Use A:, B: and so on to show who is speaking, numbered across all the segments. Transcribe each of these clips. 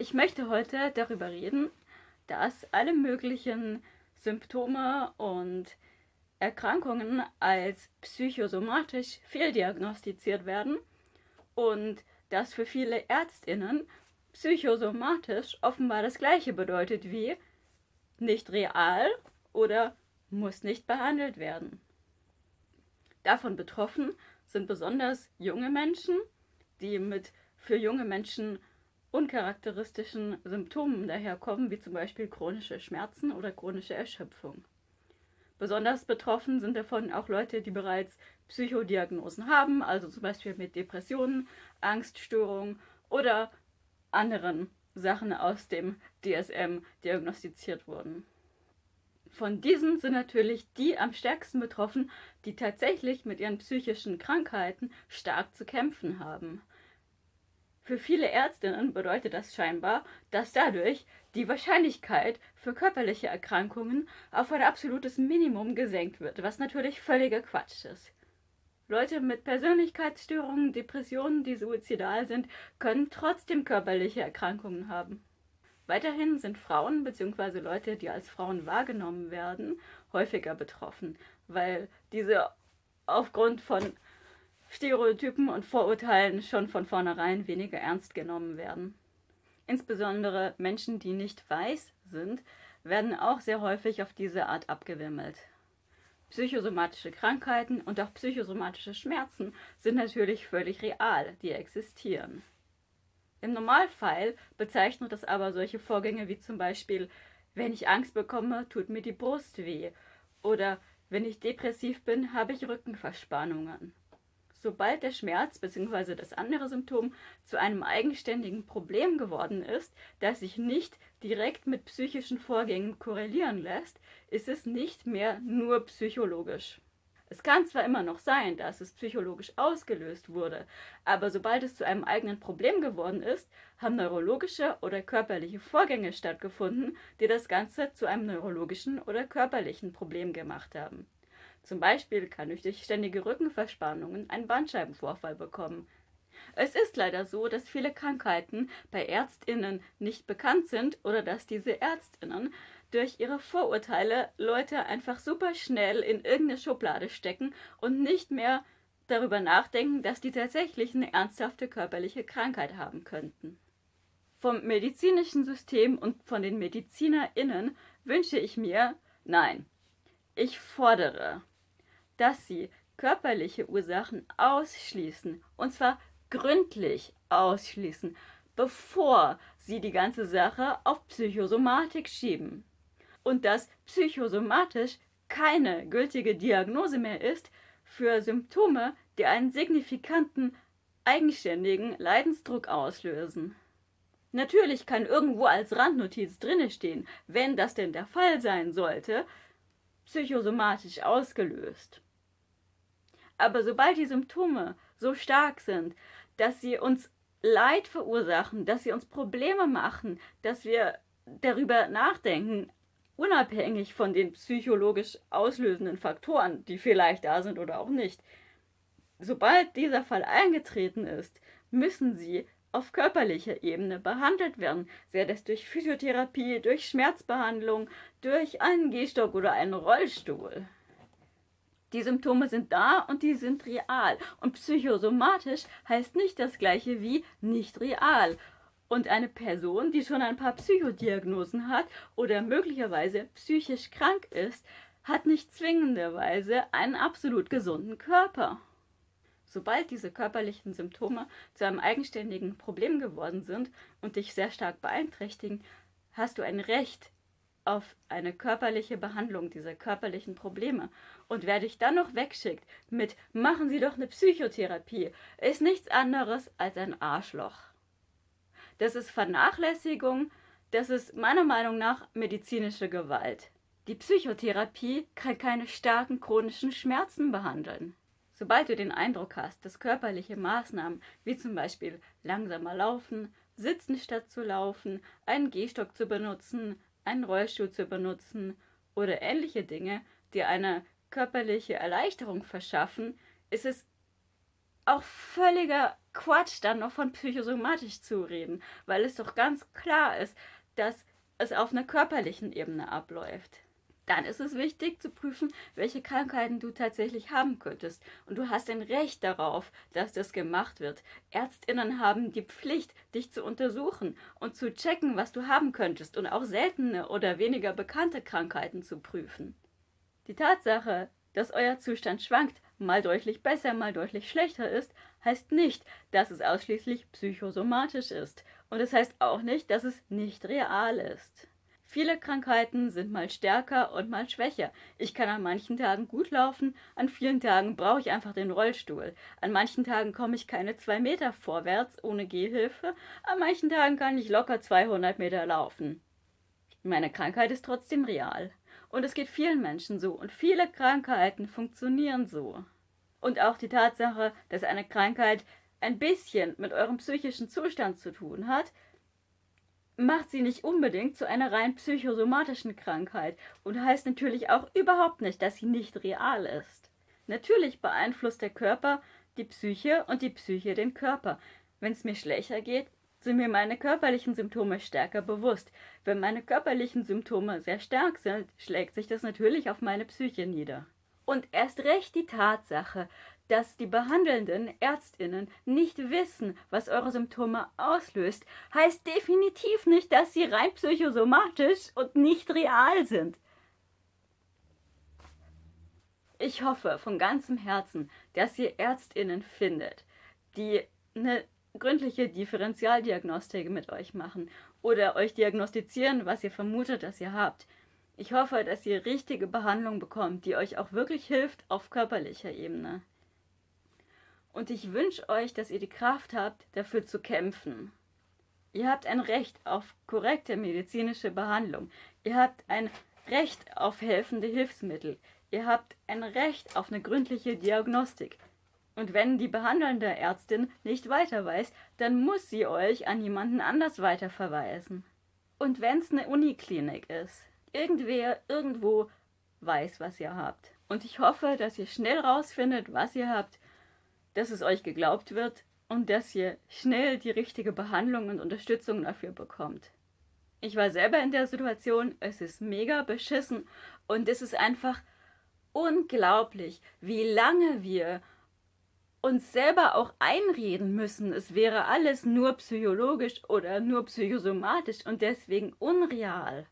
A: Ich möchte heute darüber reden, dass alle möglichen Symptome und Erkrankungen als psychosomatisch fehldiagnostiziert werden und dass für viele Ärztinnen psychosomatisch offenbar das gleiche bedeutet wie nicht real oder muss nicht behandelt werden. Davon betroffen sind besonders junge Menschen, die mit für junge Menschen uncharakteristischen Symptomen daherkommen, wie zum Beispiel chronische Schmerzen oder chronische Erschöpfung. Besonders betroffen sind davon auch Leute, die bereits Psychodiagnosen haben, also zum Beispiel mit Depressionen, Angststörungen oder anderen Sachen aus dem DSM diagnostiziert wurden. Von diesen sind natürlich die am stärksten betroffen, die tatsächlich mit ihren psychischen Krankheiten stark zu kämpfen haben. Für viele Ärztinnen bedeutet das scheinbar, dass dadurch die Wahrscheinlichkeit für körperliche Erkrankungen auf ein absolutes Minimum gesenkt wird, was natürlich völliger Quatsch ist. Leute mit Persönlichkeitsstörungen, Depressionen, die suizidal sind, können trotzdem körperliche Erkrankungen haben. Weiterhin sind Frauen bzw. Leute, die als Frauen wahrgenommen werden, häufiger betroffen, weil diese aufgrund von Stereotypen und Vorurteilen schon von vornherein weniger ernst genommen werden. Insbesondere Menschen, die nicht weiß sind, werden auch sehr häufig auf diese Art abgewimmelt. Psychosomatische Krankheiten und auch psychosomatische Schmerzen sind natürlich völlig real, die existieren. Im Normalfall bezeichnet das aber solche Vorgänge wie zum Beispiel, wenn ich Angst bekomme, tut mir die Brust weh oder wenn ich depressiv bin, habe ich Rückenverspannungen. Sobald der Schmerz bzw. das andere Symptom zu einem eigenständigen Problem geworden ist, das sich nicht direkt mit psychischen Vorgängen korrelieren lässt, ist es nicht mehr nur psychologisch. Es kann zwar immer noch sein, dass es psychologisch ausgelöst wurde, aber sobald es zu einem eigenen Problem geworden ist, haben neurologische oder körperliche Vorgänge stattgefunden, die das Ganze zu einem neurologischen oder körperlichen Problem gemacht haben. Zum Beispiel kann ich durch ständige Rückenverspannungen einen Bandscheibenvorfall bekommen. Es ist leider so, dass viele Krankheiten bei Ärztinnen nicht bekannt sind oder dass diese Ärztinnen durch ihre Vorurteile Leute einfach super schnell in irgendeine Schublade stecken und nicht mehr darüber nachdenken, dass die tatsächlich eine ernsthafte körperliche Krankheit haben könnten. Vom medizinischen System und von den MedizinerInnen wünsche ich mir, nein, ich fordere dass sie körperliche Ursachen ausschließen, und zwar gründlich ausschließen, bevor sie die ganze Sache auf Psychosomatik schieben. Und dass psychosomatisch keine gültige Diagnose mehr ist für Symptome, die einen signifikanten, eigenständigen Leidensdruck auslösen. Natürlich kann irgendwo als Randnotiz drinne stehen, wenn das denn der Fall sein sollte, psychosomatisch ausgelöst. Aber sobald die Symptome so stark sind, dass sie uns Leid verursachen, dass sie uns Probleme machen, dass wir darüber nachdenken, unabhängig von den psychologisch auslösenden Faktoren, die vielleicht da sind oder auch nicht. Sobald dieser Fall eingetreten ist, müssen sie auf körperlicher Ebene behandelt werden, sei das durch Physiotherapie, durch Schmerzbehandlung, durch einen Gehstock oder einen Rollstuhl. Die Symptome sind da und die sind real. Und psychosomatisch heißt nicht das gleiche wie nicht real. Und eine Person, die schon ein paar Psychodiagnosen hat oder möglicherweise psychisch krank ist, hat nicht zwingenderweise einen absolut gesunden Körper. Sobald diese körperlichen Symptome zu einem eigenständigen Problem geworden sind und dich sehr stark beeinträchtigen, hast du ein Recht, auf eine körperliche Behandlung dieser körperlichen Probleme. Und wer dich dann noch wegschickt mit machen Sie doch eine Psychotherapie, ist nichts anderes als ein Arschloch. Das ist Vernachlässigung, das ist meiner Meinung nach medizinische Gewalt. Die Psychotherapie kann keine starken chronischen Schmerzen behandeln. Sobald du den Eindruck hast, dass körperliche Maßnahmen wie zum Beispiel langsamer laufen, sitzen statt zu laufen, einen Gehstock zu benutzen, einen Rollstuhl zu benutzen oder ähnliche Dinge, die eine körperliche Erleichterung verschaffen, ist es auch völliger Quatsch, dann noch von psychosomatisch zu reden, weil es doch ganz klar ist, dass es auf einer körperlichen Ebene abläuft. Dann ist es wichtig zu prüfen, welche Krankheiten du tatsächlich haben könntest. Und du hast ein Recht darauf, dass das gemacht wird. Ärztinnen haben die Pflicht, dich zu untersuchen und zu checken, was du haben könntest und auch seltene oder weniger bekannte Krankheiten zu prüfen. Die Tatsache, dass euer Zustand schwankt, mal deutlich besser, mal deutlich schlechter ist, heißt nicht, dass es ausschließlich psychosomatisch ist. Und es heißt auch nicht, dass es nicht real ist. Viele Krankheiten sind mal stärker und mal schwächer. Ich kann an manchen Tagen gut laufen, an vielen Tagen brauche ich einfach den Rollstuhl. An manchen Tagen komme ich keine zwei Meter vorwärts ohne Gehhilfe, an manchen Tagen kann ich locker 200 Meter laufen. Meine Krankheit ist trotzdem real. Und es geht vielen Menschen so und viele Krankheiten funktionieren so. Und auch die Tatsache, dass eine Krankheit ein bisschen mit eurem psychischen Zustand zu tun hat, macht sie nicht unbedingt zu einer rein psychosomatischen Krankheit und heißt natürlich auch überhaupt nicht, dass sie nicht real ist. Natürlich beeinflusst der Körper die Psyche und die Psyche den Körper. Wenn es mir schlechter geht, sind mir meine körperlichen Symptome stärker bewusst. Wenn meine körperlichen Symptome sehr stark sind, schlägt sich das natürlich auf meine Psyche nieder. Und erst recht die Tatsache, dass die behandelnden Ärztinnen nicht wissen, was eure Symptome auslöst, heißt definitiv nicht, dass sie rein psychosomatisch und nicht real sind. Ich hoffe von ganzem Herzen, dass ihr Ärztinnen findet, die eine gründliche Differentialdiagnostik mit euch machen oder euch diagnostizieren, was ihr vermutet, dass ihr habt. Ich hoffe, dass ihr richtige Behandlung bekommt, die euch auch wirklich hilft auf körperlicher Ebene. Und ich wünsche euch, dass ihr die Kraft habt, dafür zu kämpfen. Ihr habt ein Recht auf korrekte medizinische Behandlung. Ihr habt ein Recht auf helfende Hilfsmittel. Ihr habt ein Recht auf eine gründliche Diagnostik. Und wenn die behandelnde Ärztin nicht weiter weiß, dann muss sie euch an jemanden anders weiterverweisen. Und wenn es eine Uniklinik ist, irgendwer irgendwo weiß, was ihr habt. Und ich hoffe, dass ihr schnell rausfindet, was ihr habt dass es euch geglaubt wird und dass ihr schnell die richtige Behandlung und Unterstützung dafür bekommt. Ich war selber in der Situation, es ist mega beschissen und es ist einfach unglaublich, wie lange wir uns selber auch einreden müssen, es wäre alles nur psychologisch oder nur psychosomatisch und deswegen unreal.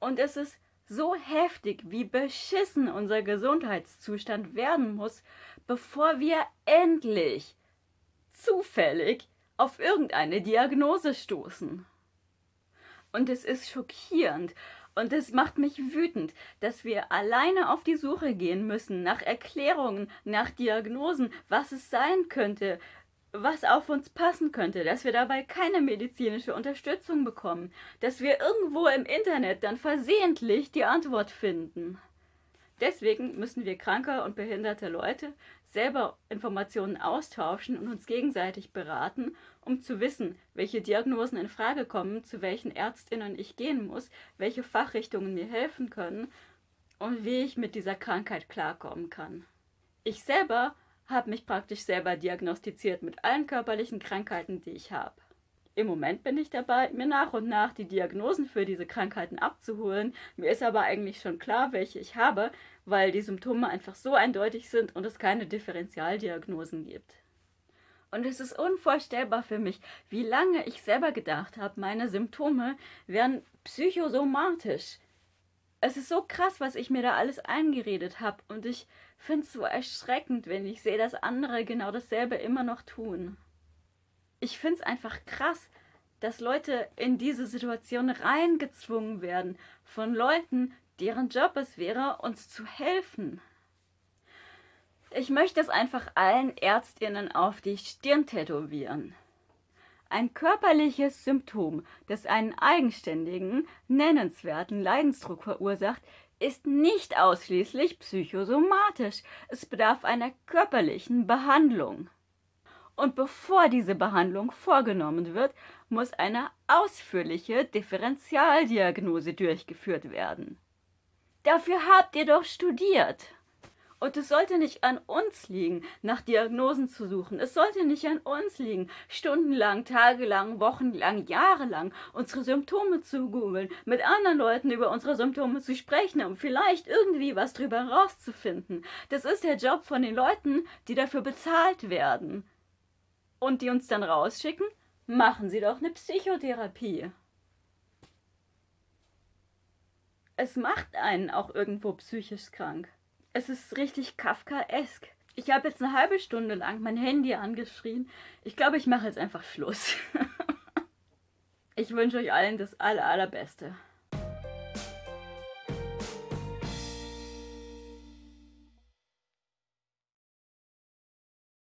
A: Und es ist so heftig, wie beschissen unser Gesundheitszustand werden muss, bevor wir endlich zufällig auf irgendeine Diagnose stoßen. Und es ist schockierend und es macht mich wütend, dass wir alleine auf die Suche gehen müssen nach Erklärungen, nach Diagnosen, was es sein könnte, was auf uns passen könnte, dass wir dabei keine medizinische Unterstützung bekommen, dass wir irgendwo im Internet dann versehentlich die Antwort finden. Deswegen müssen wir kranke und behinderte Leute selber Informationen austauschen und uns gegenseitig beraten, um zu wissen, welche Diagnosen in Frage kommen, zu welchen Ärztinnen ich gehen muss, welche Fachrichtungen mir helfen können und wie ich mit dieser Krankheit klarkommen kann. Ich selber habe mich praktisch selber diagnostiziert mit allen körperlichen Krankheiten, die ich habe. Im Moment bin ich dabei, mir nach und nach die Diagnosen für diese Krankheiten abzuholen. Mir ist aber eigentlich schon klar, welche ich habe, weil die Symptome einfach so eindeutig sind und es keine Differentialdiagnosen gibt. Und es ist unvorstellbar für mich, wie lange ich selber gedacht habe, meine Symptome wären psychosomatisch. Es ist so krass, was ich mir da alles eingeredet habe und ich finde es so erschreckend, wenn ich sehe, dass andere genau dasselbe immer noch tun. Ich finde es einfach krass, dass Leute in diese Situation reingezwungen werden von Leuten, deren Job es wäre, uns zu helfen. Ich möchte es einfach allen Ärztinnen auf die Stirn tätowieren. Ein körperliches Symptom, das einen eigenständigen, nennenswerten Leidensdruck verursacht, ist nicht ausschließlich psychosomatisch. Es bedarf einer körperlichen Behandlung. Und bevor diese Behandlung vorgenommen wird, muss eine ausführliche Differentialdiagnose durchgeführt werden. Dafür habt ihr doch studiert. Und es sollte nicht an uns liegen, nach Diagnosen zu suchen. Es sollte nicht an uns liegen, stundenlang, tagelang, wochenlang, jahrelang unsere Symptome zu googeln, mit anderen Leuten über unsere Symptome zu sprechen, um vielleicht irgendwie was drüber rauszufinden. Das ist der Job von den Leuten, die dafür bezahlt werden. Und die uns dann rausschicken, machen Sie doch eine Psychotherapie. Es macht einen auch irgendwo psychisch krank. Es ist richtig Kafkaesk. Ich habe jetzt eine halbe Stunde lang mein Handy angeschrien. Ich glaube, ich mache jetzt einfach Schluss. ich wünsche euch allen das aller, allerbeste.